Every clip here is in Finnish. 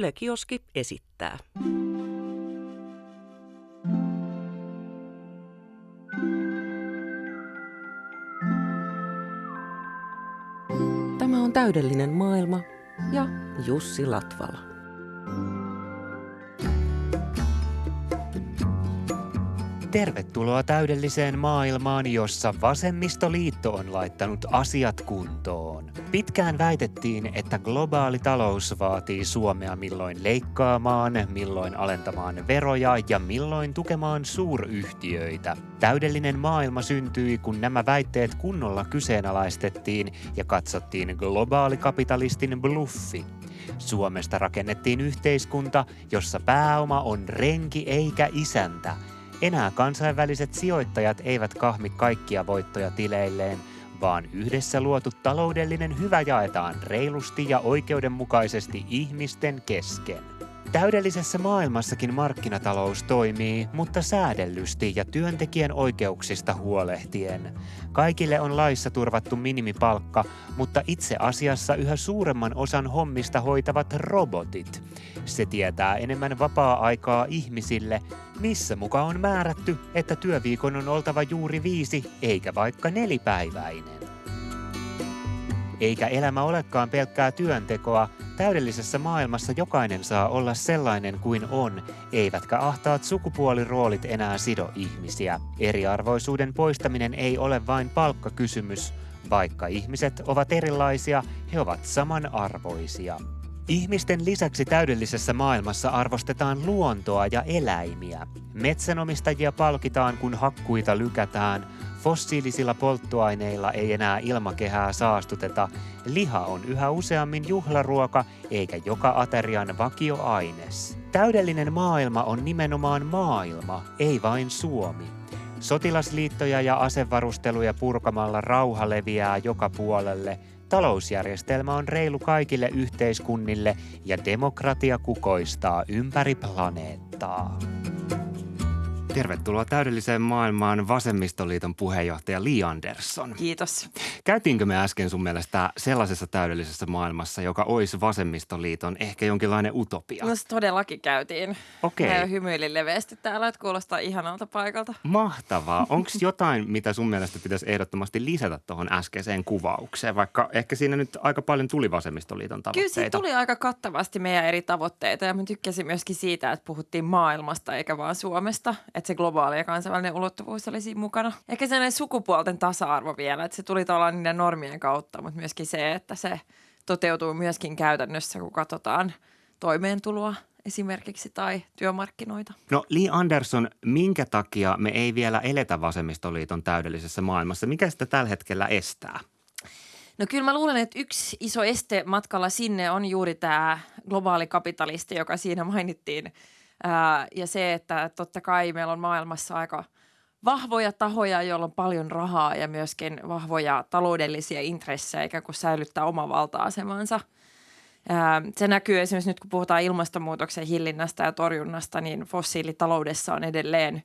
Yle Kioski esittää. Tämä on täydellinen maailma ja Jussi Latvala. Tervetuloa täydelliseen maailmaan, jossa vasemmistoliitto on laittanut asiat kuntoon. Pitkään väitettiin, että globaali talous vaatii Suomea milloin leikkaamaan, milloin alentamaan veroja ja milloin tukemaan suuryhtiöitä. Täydellinen maailma syntyi, kun nämä väitteet kunnolla kyseenalaistettiin ja katsottiin globaalikapitalistin bluffi. Suomesta rakennettiin yhteiskunta, jossa pääoma on renki eikä isäntä – enää kansainväliset sijoittajat eivät kahmi kaikkia voittoja tileilleen, vaan yhdessä luotu taloudellinen hyvä jaetaan reilusti ja oikeudenmukaisesti ihmisten kesken. Täydellisessä maailmassakin markkinatalous toimii, mutta säädellysti ja työntekijän oikeuksista huolehtien. Kaikille on laissa turvattu minimipalkka, mutta itse asiassa yhä suuremman osan hommista hoitavat robotit. Se tietää enemmän vapaa-aikaa ihmisille, missä muka on määrätty, että työviikon on oltava juuri viisi eikä vaikka nelipäiväinen. Eikä elämä olekaan pelkkää työntekoa, täydellisessä maailmassa jokainen saa olla sellainen kuin on, eivätkä ahtaat sukupuoliroolit enää sido ihmisiä. Eriarvoisuuden poistaminen ei ole vain palkkakysymys, vaikka ihmiset ovat erilaisia, he ovat samanarvoisia. Ihmisten lisäksi täydellisessä maailmassa arvostetaan luontoa ja eläimiä. Metsänomistajia palkitaan, kun hakkuita lykätään. Fossiilisilla polttoaineilla ei enää ilmakehää saastuteta. Liha on yhä useammin juhlaruoka, eikä joka aterian vakioaines. Täydellinen maailma on nimenomaan maailma, ei vain Suomi. Sotilasliittoja ja asevarusteluja purkamalla rauha leviää joka puolelle – Talousjärjestelmä on reilu kaikille yhteiskunnille ja demokratia kukoistaa ympäri planeettaa. Tervetuloa täydelliseen maailmaan vasemmistoliiton puheenjohtaja Li Andersson. Kiitos. Käytiinkö me äsken sun mielestä sellaisessa täydellisessä maailmassa, joka olisi vasemmistoliiton ehkä jonkinlainen utopia? No todellakin käytiin. Okei. Okay. Hymyilin leveästi täällä, että kuulostaa ihanalta paikalta. Mahtavaa. Onko jotain, mitä sun mielestä pitäisi ehdottomasti lisätä tuohon äskeiseen kuvaukseen, vaikka ehkä siinä nyt aika paljon tuli vasemmistoliiton tavoitteita? Kyllä siinä tuli aika kattavasti meidän eri tavoitteita ja mä tykkäsin myöskin siitä, että puhuttiin maailmasta eikä vaan Suomesta. Että että se globaali ja kansainvälinen ulottuvuus oli siinä mukana. Ehkä sellainen sukupuolten tasa-arvo vielä, että se tuli tavallaan niiden normien kautta, mutta myöskin se, että se toteutuu myöskin käytännössä, kun katsotaan toimeentuloa esimerkiksi tai työmarkkinoita. No Li Andersson, minkä takia me ei vielä eletä vasemmistoliiton täydellisessä maailmassa? Mikä sitä tällä hetkellä estää? No kyllä mä luulen, että yksi iso este matkalla sinne on juuri tämä globaali kapitalisti, joka siinä mainittiin – Ää, ja se, että totta kai meillä on maailmassa aika vahvoja tahoja, joilla on paljon rahaa ja myöskin vahvoja taloudellisia intressejä, ikään kuin säilyttää oma valta-asemansa. Ää, se näkyy esimerkiksi nyt, kun puhutaan ilmastonmuutoksen hillinnästä ja torjunnasta, niin fossiilitaloudessa on edelleen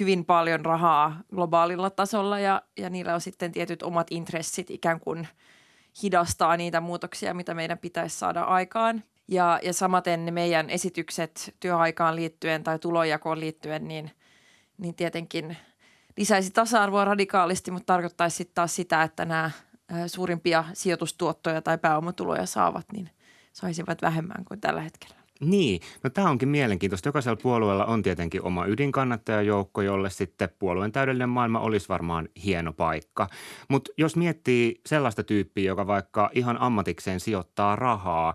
hyvin paljon rahaa globaalilla tasolla ja, ja niillä on sitten tietyt omat intressit ikään kuin hidastaa niitä muutoksia, mitä meidän pitäisi saada aikaan – ja, ja samaten ne meidän esitykset työaikaan liittyen tai tulojakoon liittyen, niin, niin tietenkin lisäisi tasa-arvoa radikaalisti, mutta tarkoittaisi sitten taas sitä, että nämä suurimpia sijoitustuottoja tai pääomatuloja saavat, niin saisivat vähemmän kuin tällä hetkellä. Niin, no tämä onkin mielenkiintoista. Jokaisella puolueella on tietenkin oma ydinkannattajajoukko, jolle sitten puolueen täydellinen maailma olisi varmaan hieno paikka. Mutta jos miettii sellaista tyyppiä, joka vaikka ihan ammatikseen sijoittaa rahaa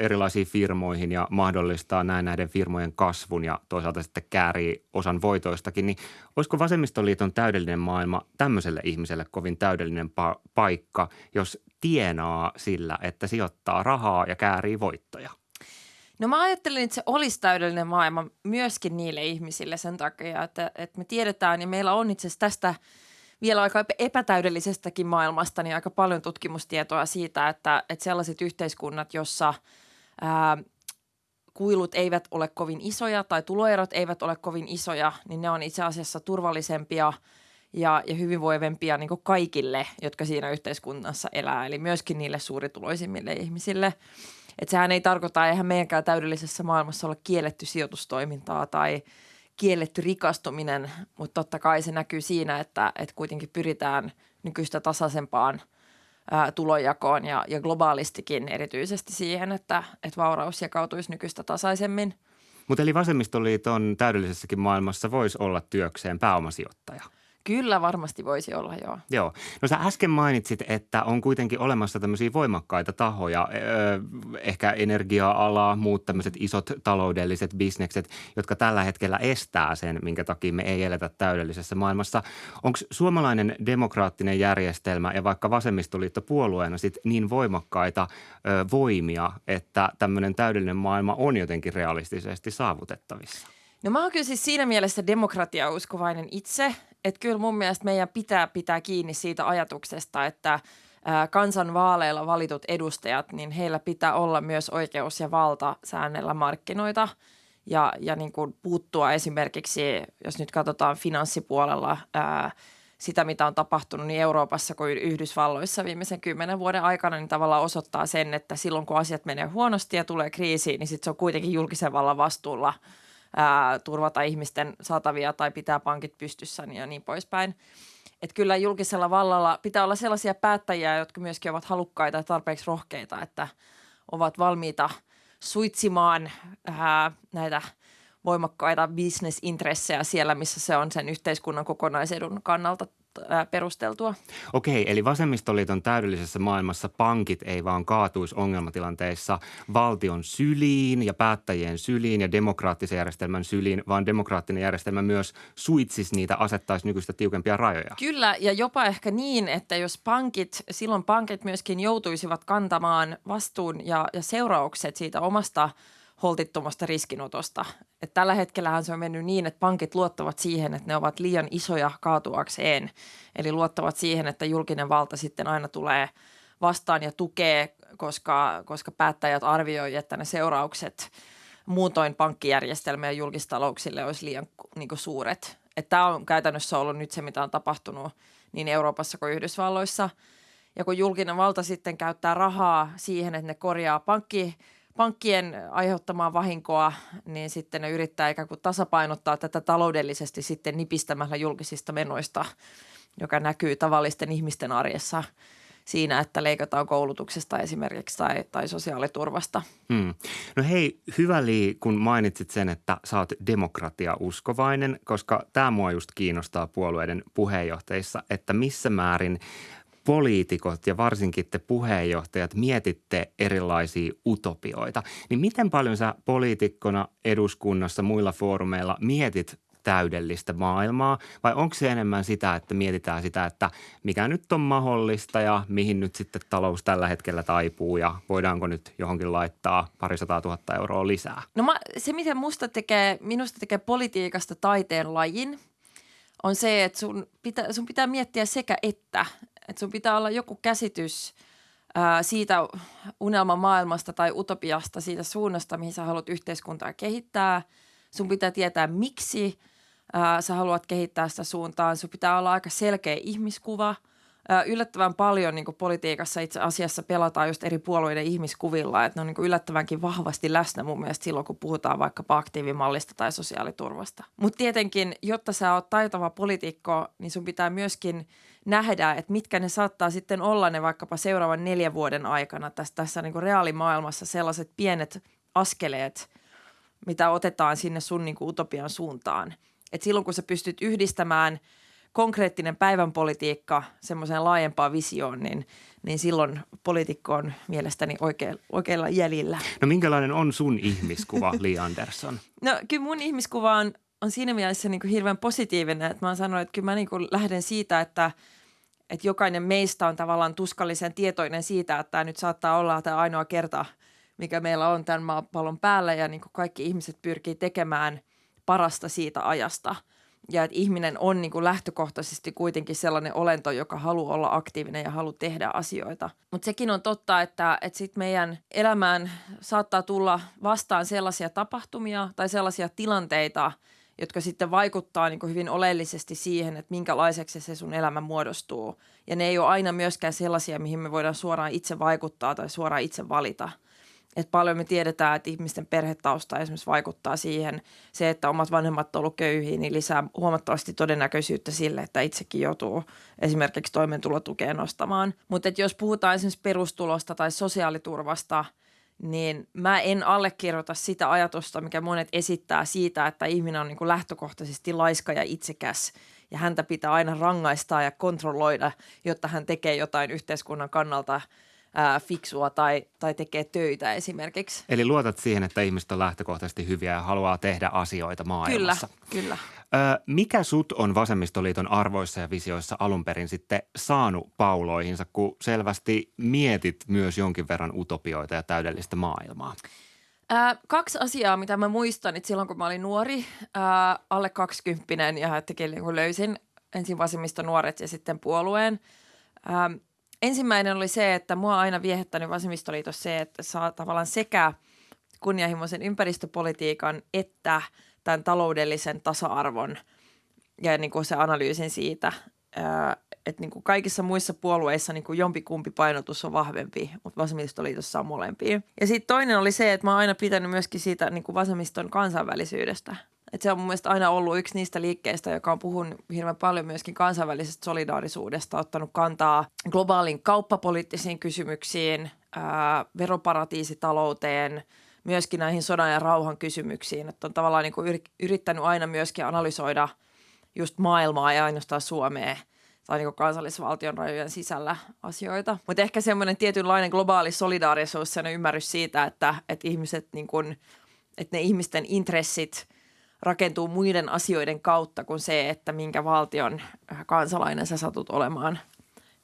erilaisiin firmoihin ja mahdollistaa näin näiden firmojen kasvun ja toisaalta sitten käärii osan voitoistakin, niin olisiko vasemmistoliiton täydellinen maailma tämmöiselle ihmiselle kovin täydellinen pa- paikka, jos tienaa sillä, että sijoittaa rahaa ja käärii voittoja? No mä ajattelin, että se olisi täydellinen maailma myöskin niille ihmisille sen takia, että, että me tiedetään ja meillä on itse asiassa tästä vielä aika epätäydellisestäkin maailmasta niin aika paljon tutkimustietoa siitä, että, että sellaiset yhteiskunnat, jossa ää, kuilut eivät ole kovin isoja tai tuloerot eivät ole kovin isoja, niin ne on itse asiassa turvallisempia ja, ja hyvinvoivempia niin kaikille, jotka siinä yhteiskunnassa elää, eli myöskin niille suurituloisimmille ihmisille – Että sehän ei tarkoita, eihän meidänkään täydellisessä maailmassa ole kielletty sijoitustoimintaa tai kielletty rikastuminen, mutta totta kai se näkyy siinä, että, että kuitenkin pyritään nykyistä tasaisempaan ää, tulonjakoon ja, ja globaalistikin erityisesti siihen, että, että vauraus jakautuisi nykyistä tasaisemmin. Mutta eli vasemmistoliiton täydellisessäkin maailmassa voisi olla työkseen pääomasijoittaja – Kyllä varmasti voisi olla, joo. Joo. No sä äsken mainitsit, että on kuitenkin olemassa tämmöisiä voimakkaita tahoja, ehkä energia-ala, muut tämmöiset isot taloudelliset bisnekset, jotka tällä hetkellä estää sen, minkä takia me ei eletä täydellisessä maailmassa. Onko suomalainen demokraattinen järjestelmä ja vaikka vasemmistoliitto puolueena sit niin voimakkaita ö, voimia, että tämmöinen täydellinen maailma on jotenkin realistisesti saavutettavissa? No mä oon kyllä siis siinä mielessä demokratiauskovainen itse, että kyllä mun mielestä meidän pitää pitää kiinni siitä ajatuksesta, että kansan vaaleilla valitut edustajat, niin heillä pitää olla myös oikeus ja valta säännellä markkinoita ja, ja niin kuin puuttua esimerkiksi, jos nyt katsotaan finanssipuolella ää, sitä, mitä on tapahtunut niin Euroopassa kuin Yhdysvalloissa viimeisen kymmenen vuoden aikana, niin tavallaan osoittaa sen, että silloin kun asiat menee huonosti ja tulee kriisi, niin sitten se on kuitenkin julkisen vallan vastuulla – ää, turvata ihmisten saatavia tai pitää pankit pystyssä ja niin poispäin. Että kyllä julkisella vallalla pitää olla sellaisia päättäjiä, jotka myöskin ovat halukkaita ja tarpeeksi rohkeita, että ovat valmiita suitsimaan ää, näitä voimakkaita bisnesintressejä siellä, missä se on sen yhteiskunnan kokonaisedun kannalta perusteltua. Okei, eli vasemmistoliiton täydellisessä maailmassa pankit ei vaan kaatuisi ongelmatilanteissa valtion syliin ja päättäjien syliin ja demokraattisen järjestelmän syliin, vaan demokraattinen järjestelmä myös suitsisi niitä, asettaisi nykyistä tiukempia rajoja. Kyllä, ja jopa ehkä niin, että jos pankit, silloin pankit myöskin joutuisivat kantamaan vastuun ja, ja seuraukset siitä omasta – holtittomasta riskinotosta. Et tällä hetkellähän se on mennyt niin, että pankit luottavat siihen, että ne ovat liian isoja kaatuakseen. Eli luottavat siihen, että julkinen valta sitten aina tulee vastaan ja tukee, koska, koska päättäjät arvioivat, että ne seuraukset muutoin pankkijärjestelmä ja julkistalouksille olisi liian niin kuin suuret. Tämä on käytännössä ollut nyt se, mitä on tapahtunut niin Euroopassa kuin Yhdysvalloissa. Ja kun julkinen valta sitten käyttää rahaa siihen, että ne korjaa pankki pankkien aiheuttamaa vahinkoa, niin sitten ne yrittää ikään kuin tasapainottaa tätä taloudellisesti sitten nipistämällä julkisista menoista, joka näkyy tavallisten ihmisten arjessa siinä, että leikataan koulutuksesta esimerkiksi tai, tai sosiaaliturvasta. Hmm. No hei, hyvä Li, kun mainitsit sen, että sä oot demokratia-uskovainen, koska tämä mua just kiinnostaa puolueiden puheenjohtajissa, että missä määrin poliitikot ja varsinkin te puheenjohtajat mietitte erilaisia utopioita, niin miten paljon sä poliitikkona eduskunnassa muilla foorumeilla mietit täydellistä maailmaa vai onko se enemmän sitä, että mietitään sitä, että mikä nyt on mahdollista ja mihin nyt sitten talous tällä hetkellä taipuu ja voidaanko nyt johonkin laittaa parisataa tuhatta euroa lisää? No mä, se, miten musta tekee, minusta tekee politiikasta taiteen lajin, on se, että sun pitää, sun pitää miettiä sekä että. Että sun pitää olla joku käsitys ää, siitä unelman maailmasta tai utopiasta, siitä suunnasta, mihin sä haluat yhteiskuntaa kehittää. Sun pitää tietää, miksi ää, sä haluat kehittää sitä suuntaan. Sun pitää olla aika selkeä ihmiskuva – yllättävän paljon niin politiikassa itse asiassa pelataan just eri puolueiden ihmiskuvilla, että ne on niin yllättävänkin vahvasti läsnä mun mielestä silloin, kun puhutaan vaikkapa aktiivimallista tai sosiaaliturvasta. Mutta tietenkin, jotta sä oot taitava poliitikko, niin sun pitää myöskin nähdä, että mitkä ne saattaa sitten olla ne vaikkapa seuraavan neljän vuoden aikana tässä, tässä niin reaalimaailmassa sellaiset pienet askeleet, mitä otetaan sinne sun niin utopian suuntaan. Et silloin, kun sä pystyt yhdistämään – konkreettinen päivän politiikka semmoiseen laajempaan visioon, niin, niin silloin poliitikko on mielestäni oikea, oikealla jäljellä. No minkälainen on sun ihmiskuva, Li Andersson? No kyllä mun ihmiskuva on, on siinä mielessä niin kuin hirveän positiivinen, että mä oon sanonut, että kyllä mä niin kuin lähden siitä, että, että jokainen meistä on tavallaan tuskallisen tietoinen siitä, että tämä nyt saattaa olla tämä ainoa kerta, mikä meillä on tämän maapallon päällä ja niin kuin kaikki ihmiset pyrkii tekemään parasta siitä ajasta – ja että ihminen on niin kuin lähtökohtaisesti kuitenkin sellainen olento, joka haluaa olla aktiivinen ja haluaa tehdä asioita. Mutta sekin on totta, että, että sit meidän elämään saattaa tulla vastaan sellaisia tapahtumia tai sellaisia tilanteita, jotka sitten vaikuttaa niin kuin hyvin oleellisesti siihen, että minkälaiseksi se sun elämä muodostuu. Ja ne ei ole aina myöskään sellaisia, mihin me voidaan suoraan itse vaikuttaa tai suoraan itse valita. että paljon me tiedetään, että ihmisten perhetausta esimerkiksi vaikuttaa siihen. Se, että omat vanhemmat ovat olleet köyhiä, niin lisää huomattavasti todennäköisyyttä sille, että itsekin joutuu esimerkiksi toimeentulotukeen nostamaan. Mutta jos puhutaan esimerkiksi perustulosta tai sosiaaliturvasta, niin mä en allekirjoita sitä ajatusta, mikä monet esittää siitä, että ihminen on niin kuin lähtökohtaisesti laiska ja itsekäs. Ja häntä pitää aina rangaistaa ja kontrolloida, jotta hän tekee jotain yhteiskunnan kannalta – ää, fiksua tai, tai tekee töitä esimerkiksi. Eli luotat siihen, että ihmiset on lähtökohtaisesti hyviä ja haluaa tehdä asioita maailmassa. Kyllä, kyllä. Ö, mikä sut on Vasemmistoliiton arvoissa ja visioissa alun perin sitten saanut pauloihinsa, kun selvästi mietit myös jonkin verran utopioita ja täydellistä maailmaa? Ää, kaksi asiaa, mitä mä muistan, että silloin kun mä olin nuori, ää, alle kaksikymppinen ja jotenkin niin löysin ensin vasemmista nuoret ja sitten puolueen. Ää, ensimmäinen oli se, että mua aina viehättänyt vasemmistoliitossa se, että saa tavallaan sekä kunnianhimoisen ympäristöpolitiikan että tämän taloudellisen tasa-arvon ja niin kuin se analyysin siitä, että niin kuin kaikissa muissa puolueissa niin kuin jompikumpi painotus on vahvempi, mutta vasemmistoliitossa on molempia. Ja sitten toinen oli se, että mä oon aina pitänyt myöskin siitä niin kuin vasemmiston kansainvälisyydestä – et se on mun aina ollut yksi niistä liikkeistä, joka on puhunut hirveän paljon myöskin kansainvälisestä solidaarisuudesta, ottanut kantaa globaalin kauppapoliittisiin kysymyksiin, ää, veroparatiisitalouteen, myöskin näihin sodan ja rauhan kysymyksiin. Että on tavallaan niin yrittänyt aina myöskin analysoida just maailmaa ja ainoastaan Suomea tai niin kansallisvaltion rajojen sisällä asioita. Mutta ehkä semmoinen tietynlainen globaali solidaarisuus, sen ymmärrys siitä, että, että ihmiset niin kuin, että ne ihmisten intressit – rakentuu muiden asioiden kautta kuin se, että minkä valtion äh, kansalainen sä satut olemaan.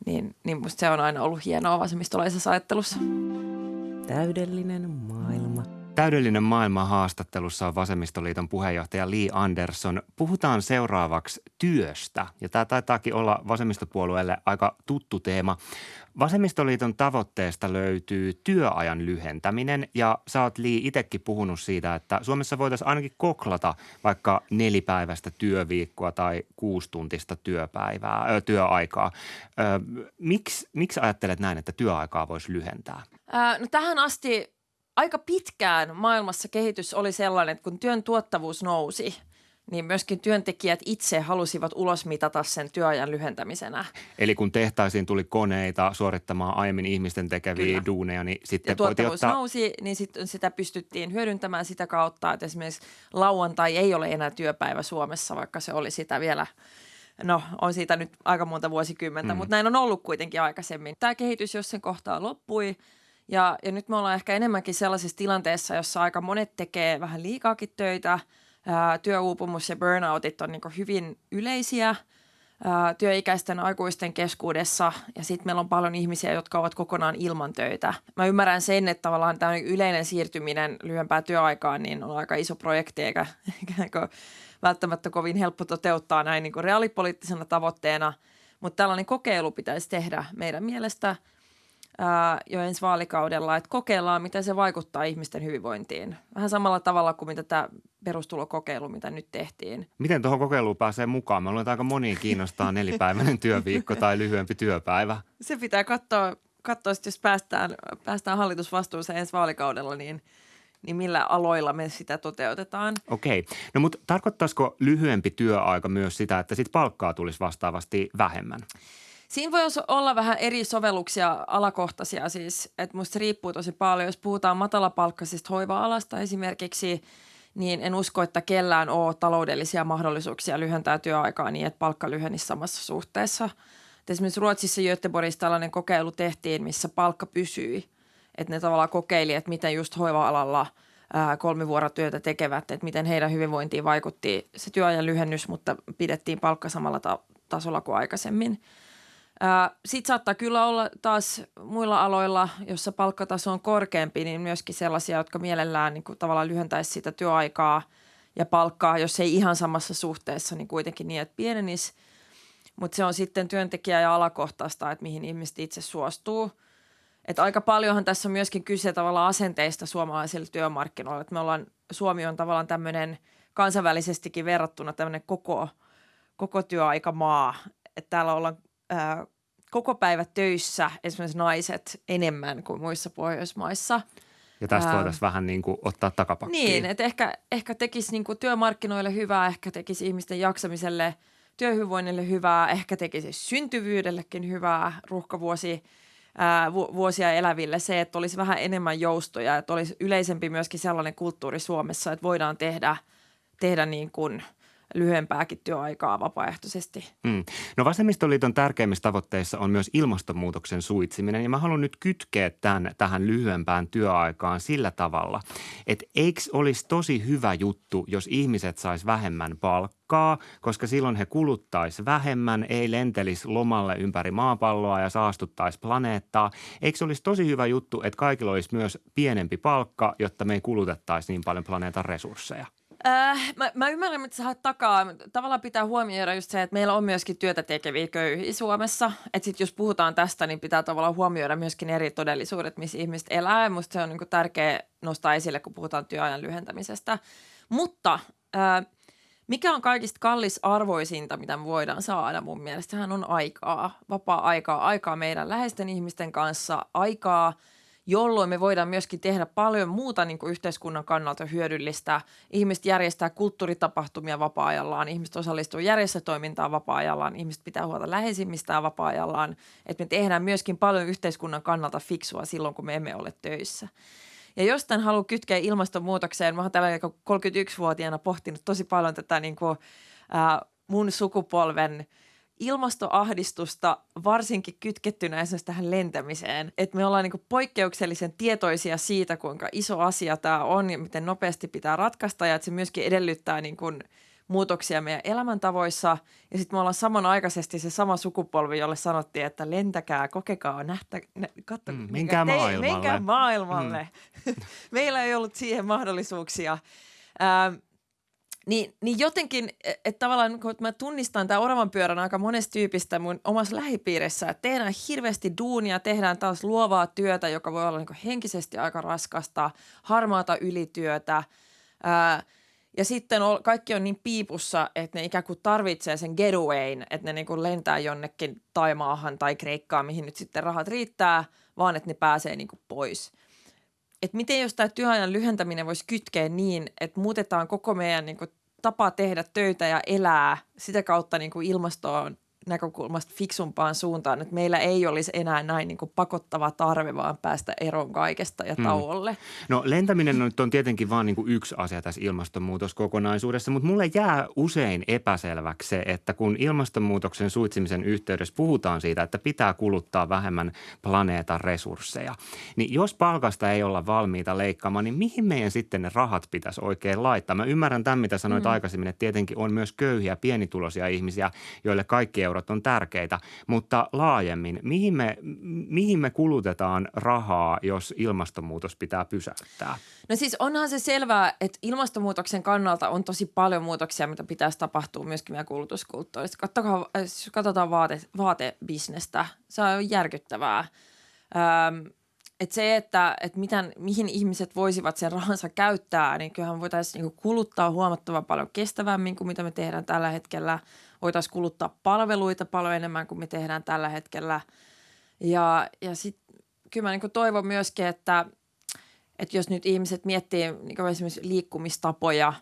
Niin, niin musta se on aina ollut hienoa vasemmistolaisessa ajattelussa. Täydellinen maailma. Täydellinen maailma haastattelussa on Vasemmistoliiton puheenjohtaja Lee Anderson. Puhutaan seuraavaksi työstä, ja tämä taitaakin olla vasemmistopuolueelle aika tuttu teema. Vasemmistoliiton tavoitteesta löytyy työajan lyhentäminen ja sä oot Li itsekin puhunut siitä, että Suomessa voitaisiin ainakin koklata vaikka nelipäiväistä työviikkoa tai kuustuntista työpäivää, ö, työaikaa. Ö, miksi, miksi ajattelet näin, että työaikaa voisi lyhentää? Ää, no tähän asti aika pitkään maailmassa kehitys oli sellainen, että kun työn tuottavuus nousi – niin myöskin työntekijät itse halusivat ulosmitata sen työajan lyhentämisenä. Eli kun tehtaisiin tuli koneita suorittamaan aiemmin ihmisten tekeviä Kyllä. duuneja, niin sitten ja tuottavuus ottaa... nousi, niin sit, sitä pystyttiin hyödyntämään sitä kautta, että esimerkiksi lauantai ei ole enää työpäivä Suomessa, vaikka se oli sitä vielä No, on siitä nyt aika monta vuosikymmentä, mm. mutta näin on ollut kuitenkin aikaisemmin. Tämä kehitys jossain kohtaa loppui ja, ja nyt me ollaan ehkä enemmänkin sellaisessa tilanteessa, jossa aika monet tekee vähän liikaakin töitä – työuupumus ja burnoutit on niin hyvin yleisiä työikäisten aikuisten keskuudessa. Ja sitten meillä on paljon ihmisiä, jotka ovat kokonaan ilman töitä. Mä ymmärrän sen, että tavallaan tämä yleinen siirtyminen lyhyempää työaikaan niin on aika iso projekti eikä, eikä välttämättä kovin helppo toteuttaa näin niin reaalipoliittisena tavoitteena, mutta tällainen kokeilu pitäisi tehdä meidän mielestä – ää, jo ensi vaalikaudella, että kokeillaan, miten se vaikuttaa ihmisten hyvinvointiin. Vähän samalla tavalla kuin mitä tämä perustulokokeilu, mitä nyt tehtiin. Miten tuohon kokeiluun pääsee mukaan? Mä luulen, että aika moniin kiinnostaa nelipäiväinen työviikko tai lyhyempi työpäivä. Se pitää katsoa, katsoa jos päästään, päästään hallitusvastuuseen ensi vaalikaudella, niin – niin millä aloilla me sitä toteutetaan. Okei. No mutta tarkoittaisiko lyhyempi työaika myös sitä, että sit palkkaa tulisi vastaavasti vähemmän? Siinä voi olla vähän eri sovelluksia alakohtaisia siis, että musta riippuu tosi paljon. Jos puhutaan matalapalkkaisista hoiva-alasta esimerkiksi, niin en usko, että kellään on taloudellisia mahdollisuuksia lyhentää työaikaa niin, että palkka lyhenisi samassa suhteessa. Et esimerkiksi Ruotsissa Göteborgissa tällainen kokeilu tehtiin, missä palkka pysyi. Että ne tavallaan kokeili, että miten just hoiva-alalla kolmivuorotyötä tekevät, että miten heidän hyvinvointiin vaikutti se työajan lyhennys, mutta pidettiin palkka samalla ta- tasolla kuin aikaisemmin – sitten saattaa kyllä olla taas muilla aloilla, jossa palkkataso on korkeampi, niin myöskin sellaisia, jotka mielellään niin kuin tavallaan lyhentäisi sitä työaikaa ja palkkaa, jos ei ihan samassa suhteessa, niin kuitenkin niin, että pienenisi. Mutta se on sitten työntekijä- ja alakohtaista, että mihin ihmiset itse suostuu. Et aika paljonhan tässä on myöskin kyse tavallaan asenteista suomalaisille työmarkkinoille. Et me ollaan, Suomi on tavallaan tämmöinen kansainvälisestikin verrattuna tämmöinen koko, koko työaikamaa. Että täällä ollaan koko päivä töissä esimerkiksi naiset enemmän kuin muissa Pohjoismaissa. Ja tästä Ää. voitaisiin vähän niin kuin ottaa takapakkiin. Niin, että ehkä, ehkä tekisi niin kuin työmarkkinoille hyvää, ehkä tekisi ihmisten jaksamiselle, työhyvinvoinnille hyvää, ehkä tekisi syntyvyydellekin hyvää ruuhkavuosi ää, vu- vuosia eläville se, että olisi vähän enemmän joustoja, että olisi yleisempi myöskin sellainen kulttuuri Suomessa, että voidaan tehdä, tehdä niin kuin lyhyempääkin työaikaa vapaaehtoisesti. Mm. No vasemmistoliiton tärkeimmissä tavoitteissa on myös ilmastonmuutoksen suitsiminen ja mä haluan nyt kytkeä tämän tähän lyhyempään työaikaan sillä tavalla, että eikö olisi tosi hyvä juttu, jos ihmiset sais vähemmän palkkaa, koska silloin he kuluttaisi vähemmän, ei lentelisi lomalle ympäri maapalloa ja saastuttaisi planeettaa. Eikö olisi tosi hyvä juttu, että kaikilla olisi myös pienempi palkka, jotta me ei kulutettaisi niin paljon planeetan resursseja? Äh, mä, mä ymmärrän, mitä sä haet takaa. Tavallaan pitää huomioida just se, että meillä on myöskin työtä tekeviä köyhiä Suomessa. Että sit jos puhutaan tästä, niin pitää tavallaan huomioida myöskin eri todellisuudet, missä ihmiset elää. Musta se on niin tärkeä nostaa esille, kun puhutaan työajan lyhentämisestä. Mutta äh, mikä on kaikista kallisarvoisinta, mitä me voidaan saada mun mielestä? Sehän on aikaa, vapaa-aikaa, aikaa meidän läheisten ihmisten kanssa, aikaa – jolloin me voidaan myöskin tehdä paljon muuta niin kuin yhteiskunnan kannalta hyödyllistä. Ihmiset järjestää kulttuuritapahtumia vapaa-ajallaan, ihmiset osallistuu järjestötoimintaan vapaa-ajallaan, ihmiset pitää huolta läheisimmistään vapaa-ajallaan. Että me tehdään myöskin paljon yhteiskunnan kannalta fiksua silloin, kun me emme ole töissä. Ja jos tämän haluaa kytkeä ilmastonmuutokseen, mä oon tällä 31-vuotiaana pohtinut tosi paljon tätä niin kuin, ää, mun sukupolven – ilmastoahdistusta varsinkin kytkettynä esimerkiksi tähän lentämiseen. Että me ollaan niin poikkeuksellisen tietoisia siitä, kuinka iso asia tämä on ja miten nopeasti pitää ratkaista ja että se myöskin edellyttää niin kuin muutoksia meidän elämäntavoissa. Ja sitten me ollaan samanaikaisesti se sama sukupolvi, jolle sanottiin, että lentäkää, kokekaa, nähtä, nä, katso, mm, menkää maailmalle. Menkää maailmalle. Mm. Meillä ei ollut siihen mahdollisuuksia. Ähm, niin, niin jotenkin, että tavallaan kun mä tunnistan tämän oravan pyörän aika monesta tyypistä mun omassa lähipiirissä, että tehdään hirveästi duunia, tehdään taas luovaa työtä, joka voi olla niin henkisesti aika raskasta, harmaata ylityötä. Ää, ja sitten kaikki on niin piipussa, että ne ikään kuin tarvitsee sen getawayn, että ne niin kuin lentää jonnekin Taimaahan tai Kreikkaan, mihin nyt sitten rahat riittää, vaan että ne pääsee niin kuin pois – että miten jos tämä työajan lyhentäminen voisi kytkeä niin, että muutetaan koko meidän niin kuin, tapa tehdä töitä ja elää sitä kautta niin kuin ilmastoon näkökulmasta fiksumpaan suuntaan, että meillä ei olisi enää näin niin pakottava tarve vaan päästä eroon kaikesta ja mm. tauolle. Mm. No lentäminen on, on tietenkin vain niin yksi asia tässä ilmastonmuutoskokonaisuudessa, mutta mulle jää usein epäselväksi se, että kun ilmastonmuutoksen suitsimisen yhteydessä puhutaan siitä, että pitää kuluttaa vähemmän planeetan resursseja, niin jos palkasta ei olla valmiita leikkaamaan, niin mihin meidän sitten ne rahat pitäisi oikein laittaa? Mä ymmärrän tämän, mitä sanoit mm. aikaisemmin, että tietenkin on myös köyhiä, pienituloisia ihmisiä, joille kaikki eurot on tärkeitä, mutta laajemmin, mihin me, mihin me kulutetaan rahaa, jos ilmastonmuutos pitää pysäyttää? No siis onhan se selvää, että ilmastonmuutoksen kannalta on tosi paljon muutoksia, mitä pitäisi tapahtua myöskin meidän kulutuskulttuurissa. Katsotaan, jos katsotaan vaate, vaatebisnestä, se on järkyttävää. Öm, et se, että et mitään, mihin ihmiset voisivat sen rahansa käyttää, niin kyllähän voitaisiin niinku kuluttaa huomattavan paljon kestävämmin kuin mitä me tehdään tällä hetkellä – voitaisiin kuluttaa palveluita paljon enemmän kuin me tehdään tällä hetkellä. Ja, ja sitten kyllä mä niin toivon myöskin, että, että jos nyt ihmiset miettii niin esimerkiksi liikkumistapoja,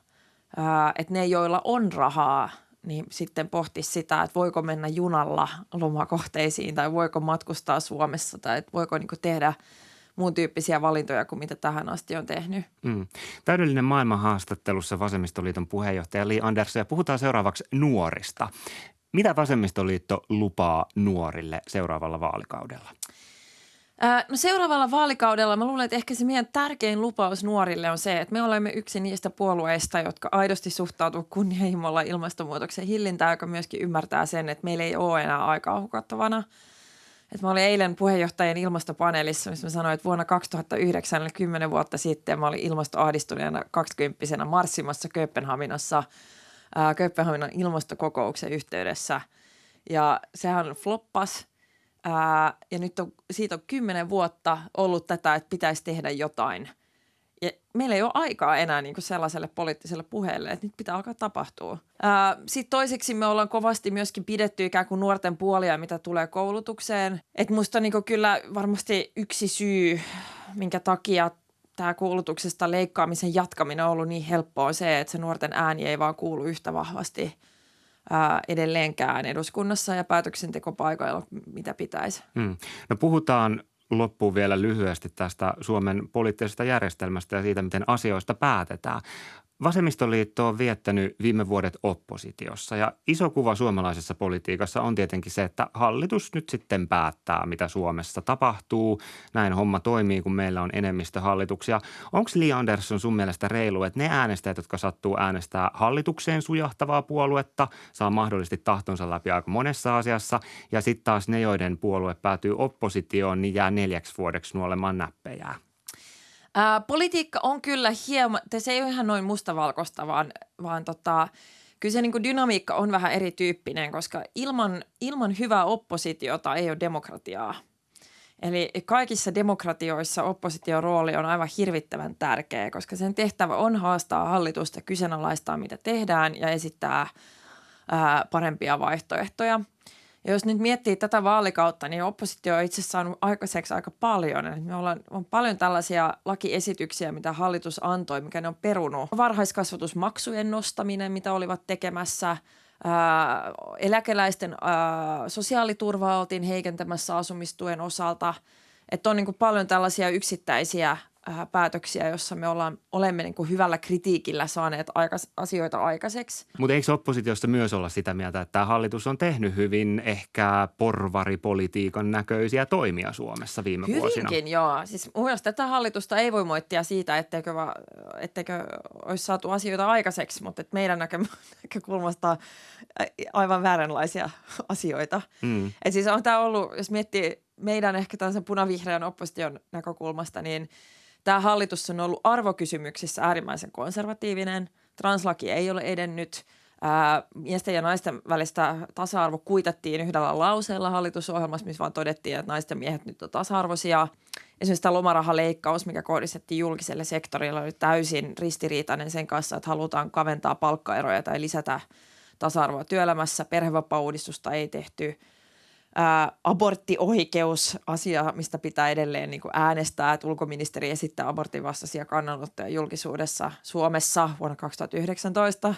ää, että ne, joilla on rahaa, niin sitten pohti sitä, että voiko mennä junalla lomakohteisiin tai voiko matkustaa Suomessa tai että voiko niin tehdä – muun tyyppisiä valintoja kuin mitä tähän asti on tehnyt. Mm. Täydellinen maailman haastattelussa Vasemmistoliiton puheenjohtaja Li Andersson ja puhutaan seuraavaksi nuorista. Mitä Vasemmistoliitto lupaa nuorille seuraavalla vaalikaudella? No seuraavalla vaalikaudella mä luulen, että ehkä se meidän tärkein lupaus nuorille on se, että me olemme yksi niistä puolueista, jotka aidosti suhtautuu kunnianhimolla ilmastonmuutoksen hillintään, joka myöskin ymmärtää sen, että meillä ei ole enää aikaa hukattavana – et mä olin eilen puheenjohtajan ilmastopaneelissa, missä mä sanoin, että vuonna 2009, eli 10 vuotta sitten, mä olin ilmastoahdistuneena 20 marssimassa Kööpenhaminassa ää, Kööpenhaminan ilmastokokouksen yhteydessä. Ja sehän floppas. Ää, ja nyt on, siitä on kymmenen vuotta ollut tätä, että pitäisi tehdä jotain – ja meillä ei ole aikaa enää niin kuin sellaiselle poliittiselle puheelle, että nyt pitää alkaa tapahtua. Sitten toiseksi me ollaan kovasti myöskin pidetty ikään kuin nuorten puolia, mitä tulee koulutukseen. Että musta niin kuin kyllä varmasti yksi syy, minkä takia tämä koulutuksesta leikkaamisen jatkaminen on ollut niin helppoa on se, että se nuorten ääni ei vaan kuulu yhtä vahvasti ää, edelleenkään eduskunnassa ja päätöksentekopaikoilla, mitä pitäisi. Hmm. No puhutaan loppuun vielä lyhyesti tästä Suomen poliittisesta järjestelmästä ja siitä, miten asioista päätetään. Vasemmistoliitto on viettänyt viime vuodet oppositiossa ja iso kuva suomalaisessa politiikassa on tietenkin se, että hallitus nyt sitten päättää, mitä Suomessa tapahtuu. Näin homma toimii, kun meillä on enemmistöhallituksia. Onko Li Andersson sun mielestä reilu, että ne äänestäjät, jotka sattuu äänestää hallitukseen sujahtavaa puoluetta, saa mahdollisesti tahtonsa läpi aika monessa asiassa ja sitten taas ne, joiden puolue päätyy oppositioon, niin jää neljäksi vuodeksi nuolemaan näppejään? Ää, politiikka on kyllä hieman, se ei ole ihan noin mustavalkoista, vaan, vaan tota, kyllä se niin kuin dynamiikka on vähän erityyppinen, koska ilman, ilman hyvää oppositiota ei ole demokratiaa. Eli kaikissa demokratioissa opposition rooli on aivan hirvittävän tärkeä, koska sen tehtävä on haastaa hallitusta, kyseenalaistaa mitä tehdään ja esittää ää, parempia vaihtoehtoja – ja jos nyt miettii tätä vaalikautta, niin oppositio on itse saanut aikaiseksi aika paljon. Eli me ollaan, on paljon tällaisia lakiesityksiä, mitä hallitus antoi, mikä ne on perunut. Varhaiskasvatusmaksujen nostaminen, mitä olivat tekemässä. Ää, eläkeläisten ää, sosiaaliturvaa oltiin heikentämässä asumistuen osalta. Että on niin kuin paljon tällaisia yksittäisiä päätöksiä, jossa me ollaan, olemme niin kuin hyvällä kritiikillä saaneet aikas, asioita aikaiseksi. Mutta eikö oppositiosta myös olla sitä mieltä, että tämä hallitus on tehnyt hyvin ehkä porvaripolitiikan näköisiä toimia Suomessa viime Hyvinkin, vuosina? Hyvinkin, joo. Siis mun mielestä tätä hallitusta ei voi moittia siitä, etteikö, va, etteikö olisi saatu asioita aikaiseksi, mutta et meidän näkökulmasta aivan vääränlaisia asioita. Mm. Et siis on tämä ollut, jos miettii meidän ehkä tällaisen punavihreän opposition näkökulmasta, niin – Tämä hallitus on ollut arvokysymyksissä äärimmäisen konservatiivinen. Translaki ei ole edennyt. Ää, miesten ja naisten välistä tasa-arvo kuitattiin yhdellä lauseella hallitusohjelmassa, missä vaan todettiin, että naisten miehet nyt on tasa-arvoisia. Esimerkiksi tämä lomarahaleikkaus, mikä kohdistettiin julkiselle sektorille, oli täysin ristiriitainen sen kanssa, että halutaan kaventaa palkkaeroja tai lisätä tasa-arvoa työelämässä. Perhevapaa-uudistusta ei tehty – ää, aborttioikeus, asia, mistä pitää edelleen niin kuin äänestää, että ulkoministeri esittää abortin vastaisia kannanottoja julkisuudessa Suomessa vuonna 2019.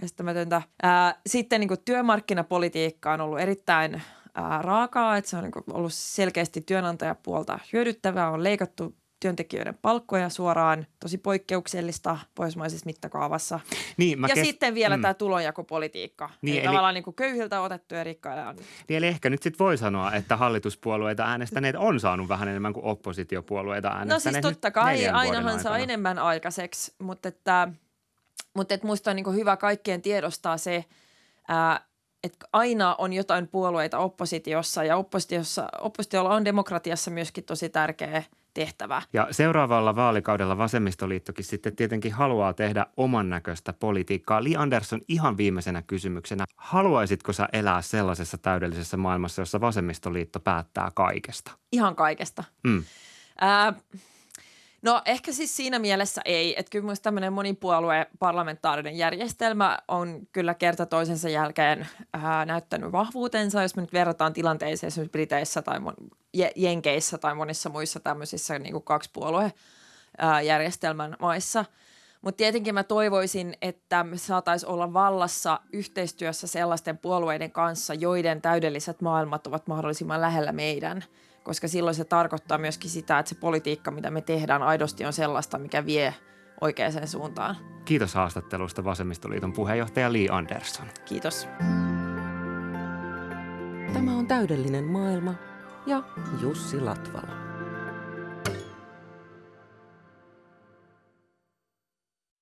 Käsittämätöntä. Ää, sitten niin kuin työmarkkinapolitiikka on ollut erittäin ää, raakaa, että se on niin kuin ollut selkeästi työnantajapuolta hyödyttävää, on leikattu työntekijöiden palkkoja suoraan, tosi poikkeuksellista pohjoismaisessa mittakaavassa. Niin, ja kes... sitten vielä mm. tämä tulonjakopolitiikka. Niin, eli, eli tavallaan niin kuin köyhiltä otettu ja rikkaille on. Niin, eli ehkä nyt sitten voi sanoa, että hallituspuolueita äänestäneet on saanut vähän enemmän kuin oppositiopuolueita äänestäneet. No siis totta kai, ainahan saa enemmän aikaiseksi, mutta että, mutta että musta on niin hyvä kaikkien tiedostaa se, ää, että aina on jotain puolueita oppositiossa ja oppositiossa, oppositiolla on demokratiassa myöskin tosi tärkeä – tehtävä. Ja seuraavalla vaalikaudella vasemmistoliittokin sitten tietenkin haluaa tehdä oman näköistä politiikkaa. Li Andersson ihan viimeisenä kysymyksenä. Haluaisitko sä elää sellaisessa täydellisessä maailmassa, jossa vasemmistoliitto päättää kaikesta? Ihan kaikesta. Mm. Äh, No ehkä siis siinä mielessä ei, että kyllä myös tämmöinen monipuolue parlamentaarinen järjestelmä on kyllä kerta toisensa jälkeen ää, näyttänyt vahvuutensa, jos me nyt verrataan tilanteeseen esimerkiksi Briteissä tai mon, Jenkeissä tai monissa muissa tämmöisissä niin kuin kaksipuolue järjestelmän maissa. Mutta tietenkin mä toivoisin, että me saataisiin olla vallassa yhteistyössä sellaisten puolueiden kanssa, joiden täydelliset maailmat ovat mahdollisimman lähellä meidän – koska silloin se tarkoittaa myöskin sitä, että se politiikka, mitä me tehdään aidosti on sellaista, mikä vie oikeaan suuntaan. Kiitos haastattelusta Vasemmistoliiton puheenjohtaja Li Andersson. Kiitos. Tämä on täydellinen maailma ja Jussi Latvala.